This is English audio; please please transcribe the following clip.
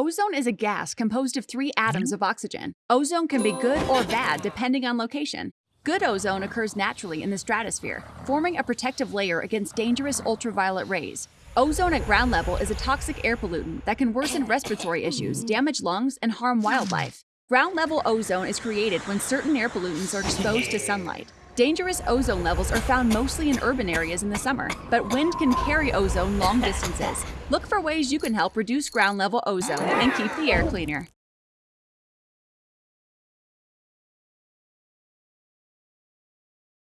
Ozone is a gas composed of three atoms of oxygen. Ozone can be good or bad depending on location. Good ozone occurs naturally in the stratosphere, forming a protective layer against dangerous ultraviolet rays. Ozone at ground level is a toxic air pollutant that can worsen respiratory issues, damage lungs, and harm wildlife. Ground level ozone is created when certain air pollutants are exposed to sunlight. Dangerous ozone levels are found mostly in urban areas in the summer, but wind can carry ozone long distances. Look for ways you can help reduce ground level ozone and keep the air cleaner.